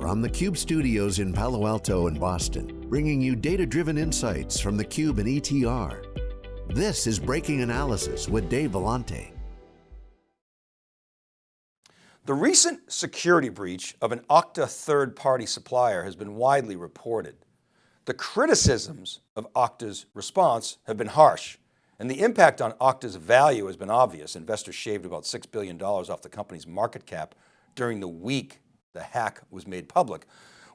From the Cube studios in Palo Alto and Boston, bringing you data-driven insights from the Cube and ETR. This is Breaking Analysis with Dave Vellante. The recent security breach of an Okta third-party supplier has been widely reported. The criticisms of Okta's response have been harsh, and the impact on Okta's value has been obvious. Investors shaved about $6 billion off the company's market cap during the week the hack was made public.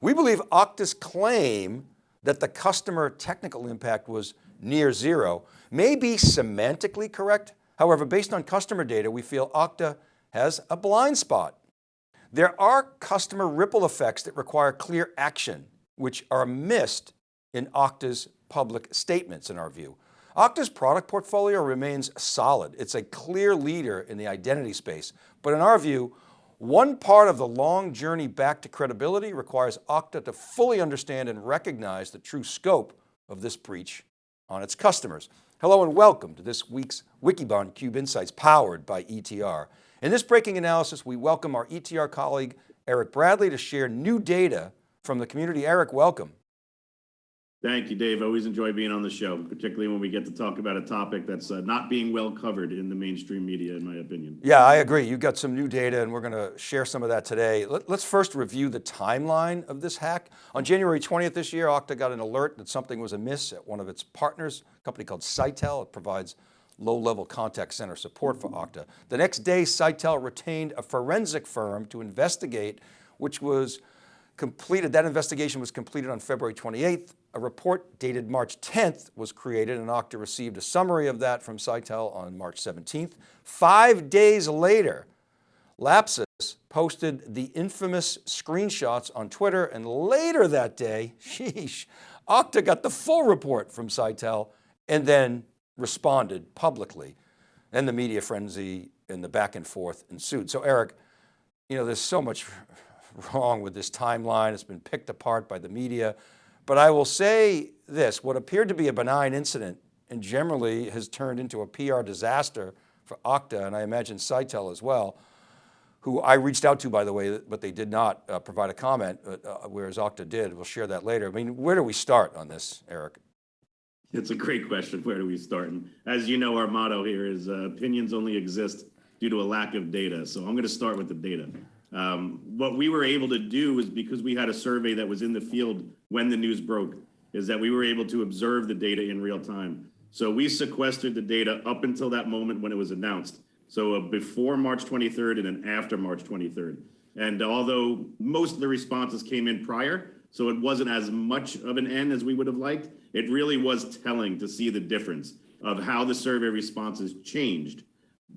We believe Okta's claim that the customer technical impact was near zero may be semantically correct. However, based on customer data, we feel Okta has a blind spot. There are customer ripple effects that require clear action, which are missed in Okta's public statements in our view. Okta's product portfolio remains solid. It's a clear leader in the identity space, but in our view, one part of the long journey back to credibility requires Okta to fully understand and recognize the true scope of this breach on its customers. Hello and welcome to this week's Wikibon Cube Insights powered by ETR. In this breaking analysis, we welcome our ETR colleague, Eric Bradley to share new data from the community. Eric, welcome. Thank you, Dave. I always enjoy being on the show, particularly when we get to talk about a topic that's uh, not being well covered in the mainstream media, in my opinion. Yeah, I agree. You've got some new data and we're going to share some of that today. Let, us first review the timeline of this hack. On January 20th this year, Okta got an alert that something was amiss at one of its partners, a company called Sitel. It provides low-level contact center support for Okta. The next day, Sitel retained a forensic firm to investigate, which was completed, that investigation was completed on February 28th. A report dated March 10th was created and Okta received a summary of that from Sitel on March 17th. Five days later, Lapsus posted the infamous screenshots on Twitter and later that day, sheesh, Okta got the full report from Sitel and then responded publicly. And the media frenzy and the back and forth ensued. So Eric, you know, there's so much wrong with this timeline. It's been picked apart by the media. But I will say this, what appeared to be a benign incident and generally has turned into a PR disaster for Okta, and I imagine Sitel as well, who I reached out to, by the way, but they did not uh, provide a comment, uh, whereas Okta did. We'll share that later. I mean, where do we start on this, Eric? It's a great question. Where do we start? And as you know, our motto here is uh, opinions only exist due to a lack of data. So I'm going to start with the data. Um, what we were able to do is because we had a survey that was in the field when the news broke, is that we were able to observe the data in real time. So we sequestered the data up until that moment when it was announced. So before March 23rd and then after March 23rd. And although most of the responses came in prior, so it wasn't as much of an N as we would have liked, it really was telling to see the difference of how the survey responses changed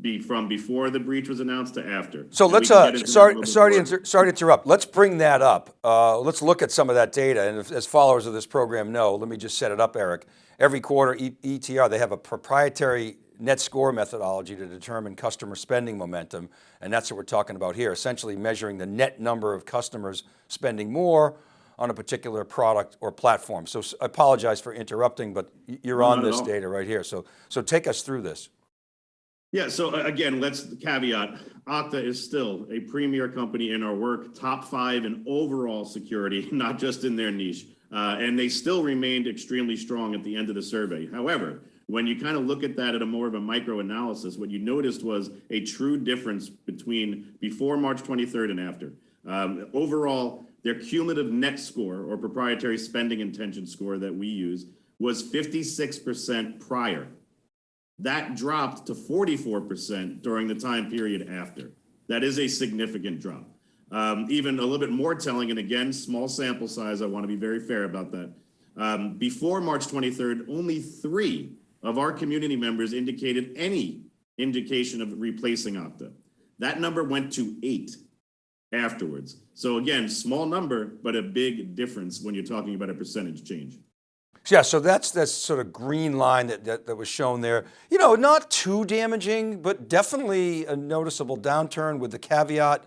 be from before the breach was announced to after. So let's, uh, sorry, sorry, to sorry to interrupt. Let's bring that up. Uh, let's look at some of that data. And if, as followers of this program know, let me just set it up, Eric. Every quarter, e ETR, they have a proprietary net score methodology to determine customer spending momentum. And that's what we're talking about here, essentially measuring the net number of customers spending more on a particular product or platform. So I apologize for interrupting, but you're on this data right here. So, so take us through this. Yeah, so again, let's caveat, Okta is still a premier company in our work, top five in overall security, not just in their niche. Uh, and they still remained extremely strong at the end of the survey. However, when you kind of look at that at a more of a micro analysis, what you noticed was a true difference between before March 23rd and after. Um, overall, their cumulative net score or proprietary spending intention score that we use was 56% prior that dropped to 44% during the time period after. That is a significant drop. Um, even a little bit more telling, and again, small sample size, I want to be very fair about that. Um, before March 23rd, only three of our community members indicated any indication of replacing Okta. That number went to eight afterwards. So again, small number, but a big difference when you're talking about a percentage change. Yeah, so that's that sort of green line that, that, that, was shown there. You know, not too damaging, but definitely a noticeable downturn with the caveat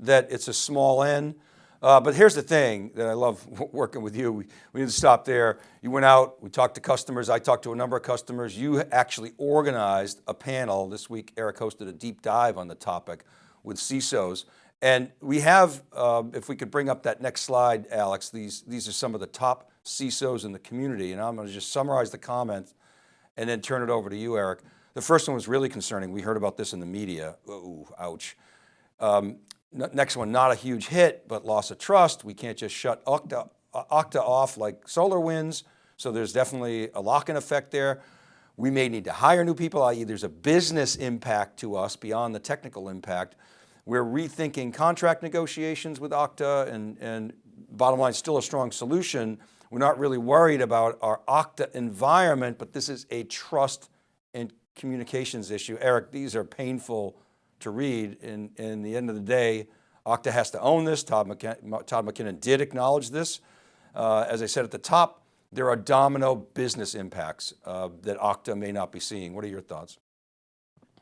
that it's a small N. Uh, but here's the thing that I love working with you. We, we to stop there. You went out, we talked to customers. I talked to a number of customers. You actually organized a panel this week. Eric hosted a deep dive on the topic with CISOs And we have, um, if we could bring up that next slide, Alex, these, these are some of the top CISOs in the community. And I'm going to just summarize the comments and then turn it over to you, Eric. The first one was really concerning. We heard about this in the media. Ooh, ouch. Um, next one, not a huge hit, but loss of trust. We can't just shut Okta, Okta off like SolarWinds. So there's definitely a lock-in effect there. We may need to hire new people, i.e. there's a business impact to us beyond the technical impact. We're rethinking contract negotiations with Okta and, and bottom line, still a strong solution. We're not really worried about our Okta environment, but this is a trust and communications issue. Eric, these are painful to read. In, the end of the day, Okta has to own this. Todd, McKinnon, Todd McKinnon did acknowledge this. Uh, as I said at the top, there are domino business impacts uh, that Okta may not be seeing. What are your thoughts?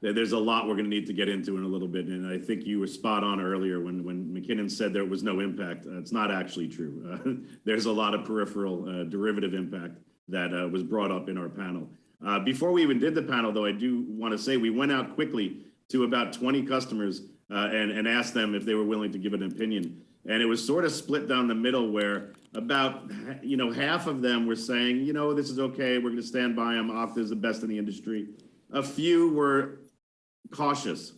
There's a lot we're going to need to get into in a little bit, and I think you were spot on earlier when when McKinnon said there was no impact. Uh, it's not actually true. Uh, there's a lot of peripheral uh, derivative impact that uh, was brought up in our panel. Uh, before we even did the panel, though, I do want to say we went out quickly to about 20 customers and and asked them if they were willing to give an opinion, and it was sort of split down the middle where about you know half of them were saying you know this is okay, we're going to stand by them. Okta is the best in the industry. A few were cautious.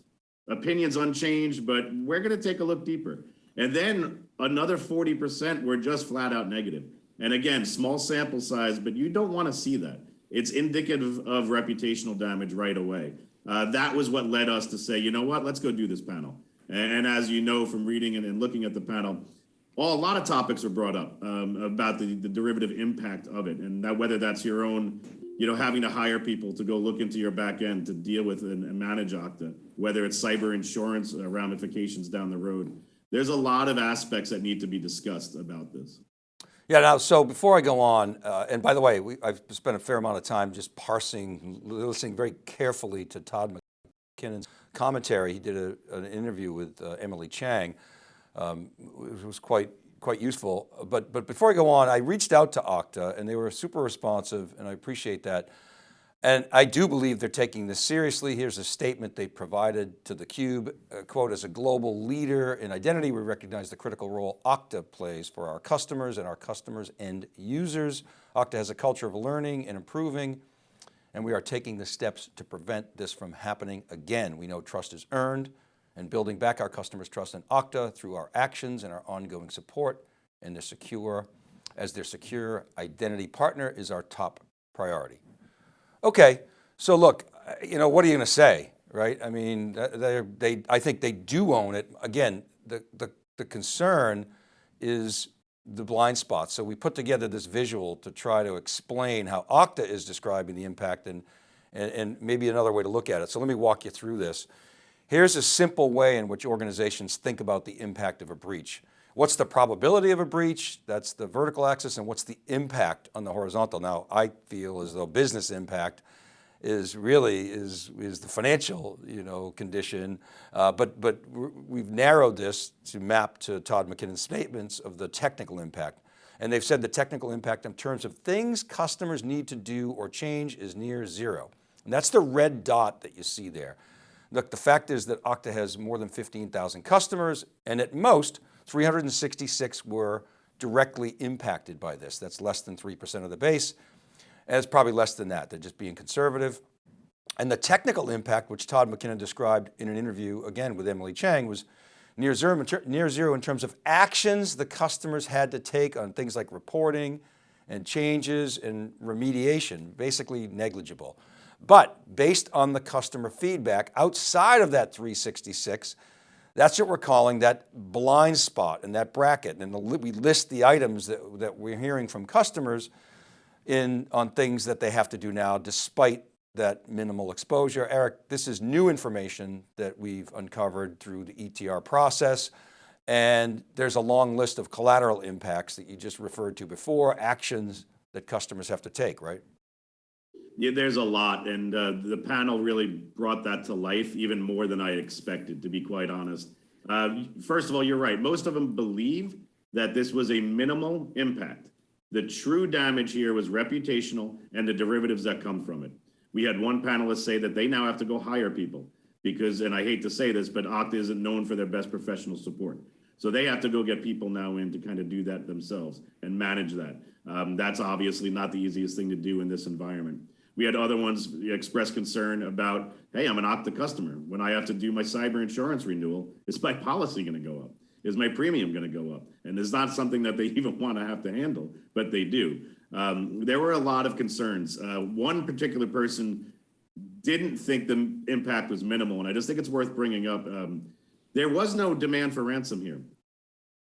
Opinions unchanged, but we're going to take a look deeper. And then another 40% were just flat out negative. And again, small sample size, but you don't want to see that. It's indicative of reputational damage right away. Uh, that was what led us to say, you know what, let's go do this panel. And, as you know from reading and, and, looking at the panel, well, a lot of topics were brought up um, about the, the derivative impact of it, and that whether that's your own you know, having to hire people to go look into your back end to deal with and, manage Okta, whether it's cyber insurance uh, ramifications down the road. There's a lot of aspects that need to be discussed about this. Yeah, now, so before I go on, uh, and by the way, we, I've spent a fair amount of time just parsing, listening very carefully to Todd McKinnon's commentary. He did a, an interview with uh, Emily Chang. Um, it was quite quite useful. But, but before I go on, I reached out to Okta and they were super responsive and I appreciate that. And I do believe they're taking this seriously. Here's a statement they provided to theCUBE, uh, quote, as a global leader in identity, we recognize the critical role Okta plays for our customers and our customers and users. Okta has a culture of learning and improving, and we are taking the steps to prevent this from happening again. We know trust is earned, and building back our customers' trust in Okta through our actions and our ongoing support and their secure, as their secure identity partner is our top priority. Okay, so look, uh, you know, what are you going to say, right? I mean, they, they, I think they do own it. Again, the, the, the concern is the blind spots. So we put together this visual to try to explain how Okta is describing the impact and, and, and maybe another way to look at it. So let me walk you through this. Here's a simple way in which organizations think about the impact of a breach. What's the probability of a breach? That's the vertical axis. And what's the impact on the horizontal? Now, I feel as though business impact is really is, is the financial you know, condition. Uh, but, but we've narrowed this to map to Todd McKinnon's statements of the technical impact. And they've said the technical impact in terms of things customers need to do or change is near zero. And that's the red dot that you see there. Look, the fact is that Okta has more than 15,000 customers and at most 366 were directly impacted by this. That's less than 3% of the base. And it's probably less than that. They're just being conservative. And the technical impact, which Todd McKinnon described in an interview, again, with Emily Chang, was near zero, near zero in terms of actions the customers had to take on things like reporting and changes and remediation, basically negligible. But based on the customer feedback outside of that 366, that's what we're calling that blind spot and that bracket. And we list the items that, that we're hearing from customers in, on things that they have to do now despite that minimal exposure. Eric, this is new information that we've uncovered through the ETR process. And there's a long list of collateral impacts that you just referred to before, actions that customers have to take, right? Yeah, there's a lot, and uh, the panel really brought that to life even more than I expected, to be quite honest. Uh, first of all, you're right. Most of them believe that this was a minimal impact. The true damage here was reputational and the derivatives that come from it. We had one panelist say that they now have to go hire people because, and I hate to say this, but Okta isn't known for their best professional support. So they have to go get people now in to kind of do that themselves and manage that. Um, that's obviously not the easiest thing to do in this environment. We had other ones express concern about, hey, I'm an Okta customer. When I have to do my cyber insurance renewal, is my policy going to go up? Is my premium going to go up? And it's not something that they even want to have to handle, but they do. Um, there were a lot of concerns. Uh, one particular person didn't think the impact was minimal, and I just think it's worth bringing up. Um, there was no demand for ransom here.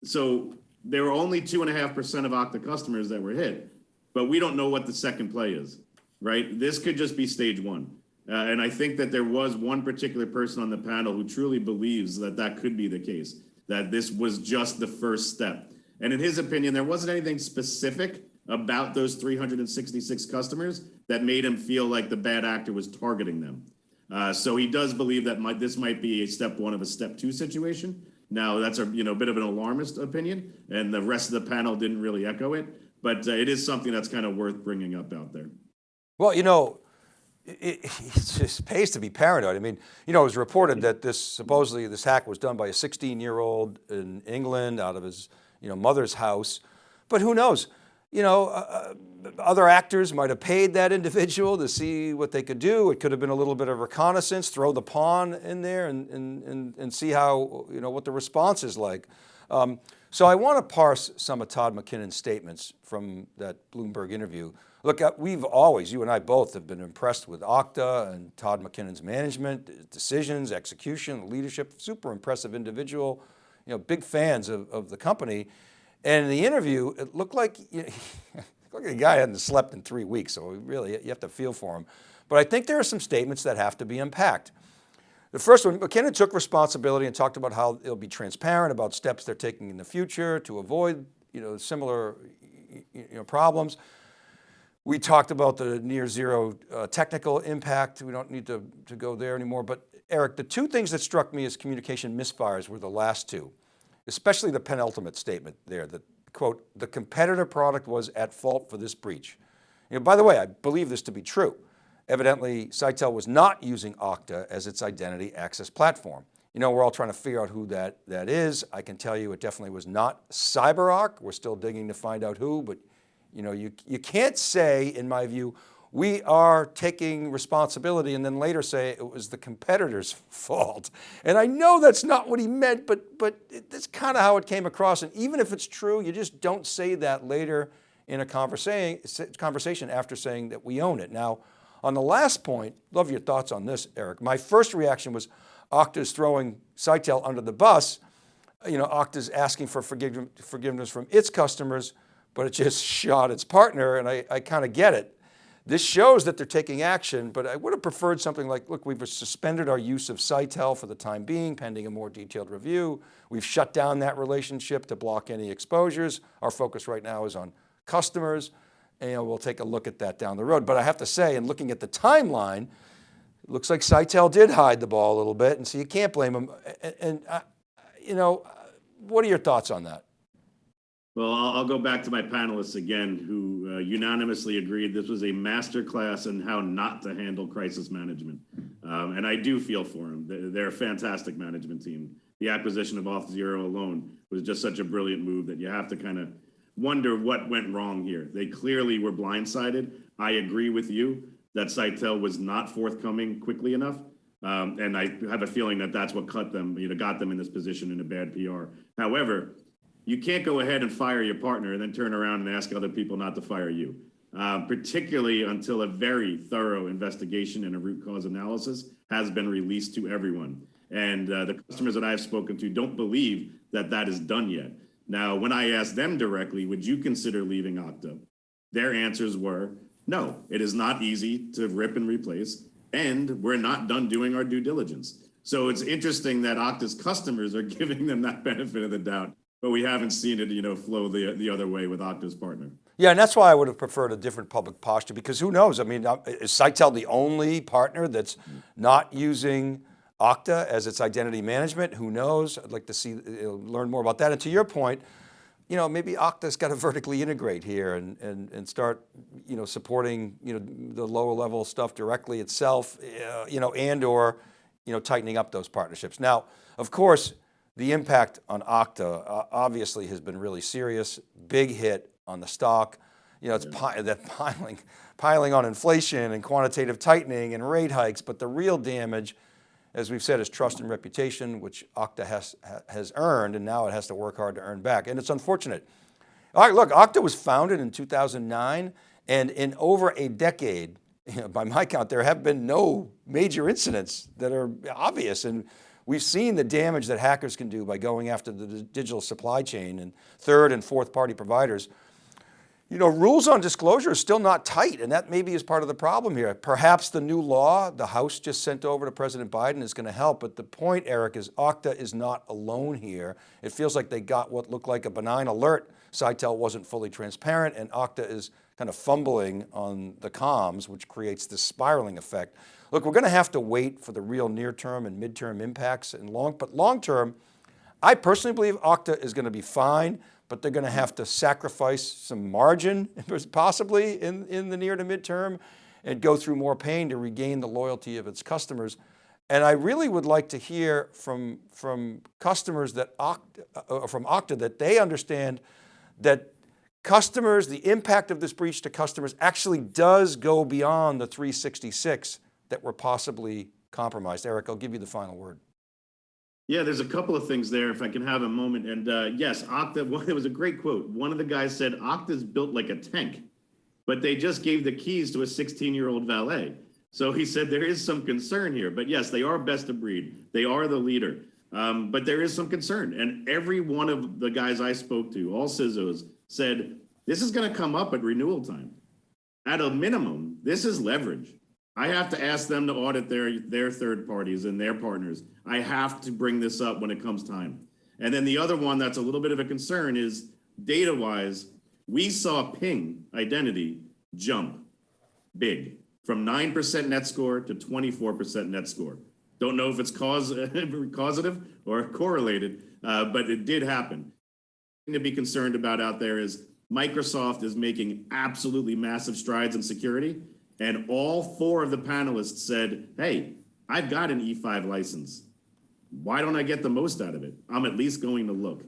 So there were only two and a half percent of Okta customers that were hit, but we don't know what the second play is, right? This could just be stage one. Uh, and I think that there was one particular person on the panel who truly believes that that could be the case, that this was just the first step. And in his opinion, there wasn't anything specific about those 366 customers that made him feel like the bad actor was targeting them. Uh, so he does believe that might, this might be a step one of a step two situation. Now that's a you know bit of an alarmist opinion, and the rest of the panel didn't really echo it, but uh, it is something that's kind of worth bringing up out there. Well, you know, it, it just pays to be paranoid. I mean, you know, it was reported that this supposedly this hack was done by a 16 year old in England out of his you know mother's house, but who knows? you know, uh, uh, other actors might have paid that individual to see what they could do. It could have been a little bit of reconnaissance, throw the pawn in there and, and, and, and see how, you know, what the response is like. Um, so I want to parse some of Todd McKinnon's statements from that Bloomberg interview. Look, uh, we've always, you and I both have been impressed with Okta and Todd McKinnon's management, decisions, execution, leadership, super impressive individual, you know, big fans of, of the company. And in the interview, it looked like, you know, like the guy hadn't slept in three weeks. So really, you have to feel for him. But I think there are some statements that have to be unpacked. The first one, McKinnon took responsibility and talked about how they'll be transparent about steps they're taking in the future to avoid you know, similar you know, problems. We talked about the near zero uh, technical impact. We don't need to, to go there anymore. But Eric, the two things that struck me as communication misfires were the last two especially the penultimate statement there that quote, the competitor product was at fault for this breach. You know, by the way, I believe this to be true. Evidently, Sitel was not using Okta as its identity access platform. You know, we're all trying to figure out who that, that is. I can tell you it definitely was not CyberArk. We're still digging to find out who, but you know, you, you can't say, in my view, we are taking responsibility and then later say it was the competitor's fault. And I know that's not what he meant, but, but that's kind of how it came across. And even if it's true, you just don't say that later in a conversation after saying that we own it. Now, on the last point, love your thoughts on this, Eric. My first reaction was Okta's throwing Sitel under the bus. You know, Okta's asking for forgiveness from its customers, but it just shot its partner and I, I kind of get it. This shows that they're taking action, but I would have preferred something like, look, we've suspended our use of Sitel for the time being, pending a more detailed review. We've shut down that relationship to block any exposures. Our focus right now is on customers and we'll take a look at that down the road. But I have to say, in looking at the timeline, looks like Sitel did hide the ball a little bit and so you can't blame them. And, and uh, you know, what are your thoughts on that? Well, I'll, I'll, go back to my panelists again, who uh, unanimously agreed this was a masterclass in how not to handle crisis management. Um, and I do feel for them. They're a fantastic management team. The acquisition of Auth0 alone was just such a brilliant move that you have to kind of wonder what went wrong here. They clearly were blindsided. I agree with you that Sitel was not forthcoming quickly enough. Um, and I have a feeling that that's what cut them, you know, got them in this position in a bad PR. However, you can't go ahead and fire your partner and then turn around and ask other people not to fire you, uh, particularly until a very thorough investigation and a root cause analysis has been released to everyone. And uh, the customers that I've spoken to don't believe that that is done yet. Now, when I asked them directly, would you consider leaving Okta? Their answers were, no, it is not easy to rip and replace, and we're not done doing our due diligence. So it's interesting that Okta's customers are giving them that benefit of the doubt but we haven't seen it, you know, flow the, the other way with Okta's partner. Yeah, and that's why I would have preferred a different public posture because who knows? I mean, uh, is Sitel the only partner that's not using Okta as its identity management? Who knows? I'd like to see, learn more about that. And to your point, you know, maybe Okta's got to vertically integrate here and, and, and start, you know, supporting, you know, the lower level stuff directly itself, uh, you know, and or you know, tightening up those partnerships. Now, of course, the impact on Okta obviously has been really serious, big hit on the stock. You know, it's mm. pi that piling, piling on inflation and quantitative tightening and rate hikes, but the real damage, as we've said, is trust and reputation, which Okta has, has earned, and now it has to work hard to earn back. And it's unfortunate. All right, look, Okta was founded in 2009, and in over a decade, you know, by my count, there have been no major incidents that are obvious. And we've seen the damage that hackers can do by going after the digital supply chain and third and fourth party providers. You know, rules on disclosure are still not tight and that maybe is part of the problem here. Perhaps the new law the House just sent over to President Biden is going to help, but the point, Eric, is Okta is not alone here. It feels like they got what looked like a benign alert. Sitel wasn't fully transparent and Okta is kind of fumbling on the comms, which creates this spiraling effect. Look, we're going to have to wait for the real near term and midterm impacts and long, but long term, I personally believe Okta is going to be fine, but they're going to have to sacrifice some margin possibly in, in the near to midterm and go through more pain to regain the loyalty of its customers. And I really would like to hear from, from customers that Okta, uh, from Okta that they understand that customers, the impact of this breach to customers actually does go beyond the 366 that were possibly compromised. Eric, I'll give you the final word. Yeah, there's a couple of things there if I can have a moment. And uh, yes, Okta, it was a great quote. One of the guys said, Okta's built like a tank, but they just gave the keys to a 16 year old valet. So he said there is some concern here, but yes, they are best of breed. They are the leader. Um, but there is some concern. And every one of the guys I spoke to, all CISOs, said, this is going to come up at renewal time. At a minimum, this is leverage. I have to ask them to audit their, their third parties and their partners. I have to bring this up when it comes time. And then the other one that's a little bit of a concern is data-wise, we saw ping identity jump big from 9% net score to 24% net score. Don't know if it's cause, causative or correlated, uh, but it did happen to be concerned about out there is Microsoft is making absolutely massive strides in security. And all four of the panelists said, hey, I've got an E5 license. Why don't I get the most out of it? I'm at least going to look.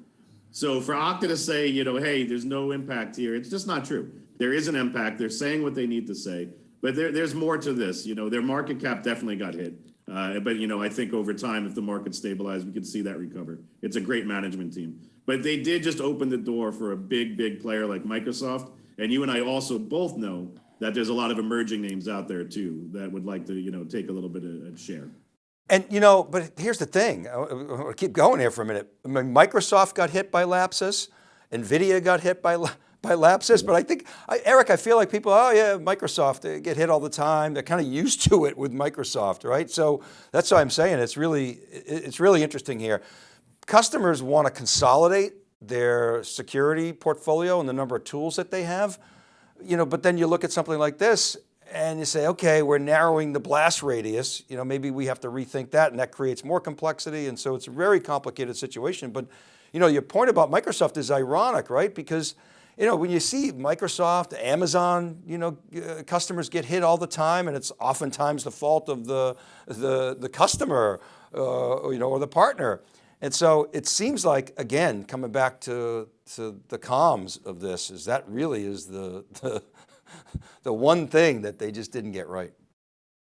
So for Okta to say, you know, hey, there's no impact here, it's just not true. There is an impact. They're saying what they need to say. But there, there's more to this. You know, their market cap definitely got hit. Uh, but, you know, I think over time, if the market stabilizes, we can see that recover. It's a great management team. But they did just open the door for a big, big player like Microsoft. And you and I also both know that there's a lot of emerging names out there too that would like to, you know, take a little bit of share. And you know, but here's the thing, I'll keep going here for a minute. I mean, Microsoft got hit by Lapsus, NVIDIA got hit by, by Lapsus, but I think, I, Eric, I feel like people, oh yeah, Microsoft, they get hit all the time. They're kind of used to it with Microsoft, right? So that's why I'm saying it's really, it's really interesting here customers want to consolidate their security portfolio and the number of tools that they have, you know, but then you look at something like this and you say, okay, we're narrowing the blast radius, you know, maybe we have to rethink that and that creates more complexity. And so it's a very complicated situation. But, you know, your point about Microsoft is ironic, right? Because, you know, when you see Microsoft, Amazon, you know, uh, customers get hit all the time and it's oftentimes the fault of the, the, the customer, uh, you know, or the partner. And so it seems like, again, coming back to, to the comms of this, is that really is the, the, the one thing that they just didn't get right.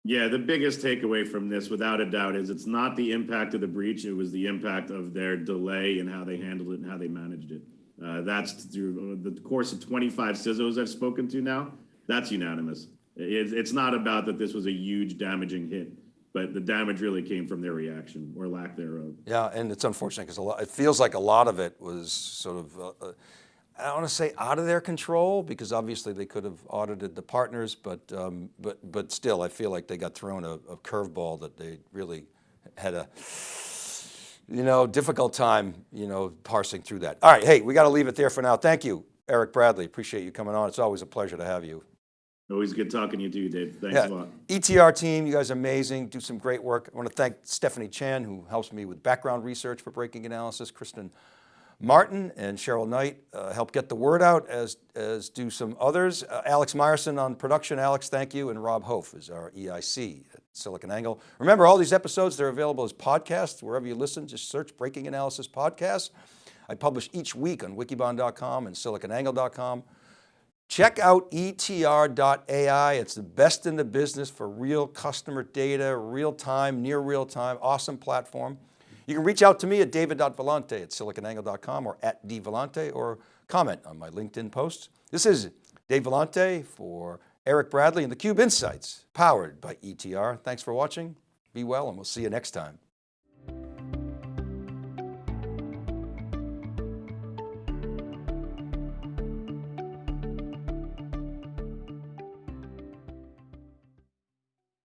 Yeah, the biggest takeaway from this, without a doubt, is it's not the impact of the breach, it was the impact of their delay and how they handled it and how they managed it. Uh, that's through the course of 25 CISOs I've spoken to now, that's unanimous. It, it's not about that this was a huge damaging hit but the damage really came from their reaction or lack thereof. Yeah, and it's unfortunate because a lot, it feels like a lot of it was sort of, uh, uh, I don't want to say out of their control because obviously they could have audited the partners, but um, but but still, I feel like they got thrown a, a curveball that they really had a, you know, difficult time, you know, parsing through that. All right, hey, we got to leave it there for now. Thank you, Eric Bradley. Appreciate you coming on. It's always a pleasure to have you. Always good talking to you too, Dave. Thanks yeah. a lot. ETR team, you guys are amazing, do some great work. I want to thank Stephanie Chan, who helps me with background research for breaking analysis, Kristen Martin and Cheryl Knight uh, help get the word out as, as do some others. Uh, Alex Myerson on production. Alex, thank you. And Rob Hof is our EIC at SiliconANGLE. Remember all these episodes, they're available as podcasts, wherever you listen, just search Breaking Analysis Podcast. I publish each week on wikibon.com and siliconangle.com. Check out etr.ai. It's the best in the business for real customer data, real time, near real time, awesome platform. You can reach out to me at david.vellante at siliconangle.com or at dvellante or comment on my LinkedIn post. This is Dave Vellante for Eric Bradley and theCUBE Insights, powered by ETR. Thanks for watching, be well, and we'll see you next time.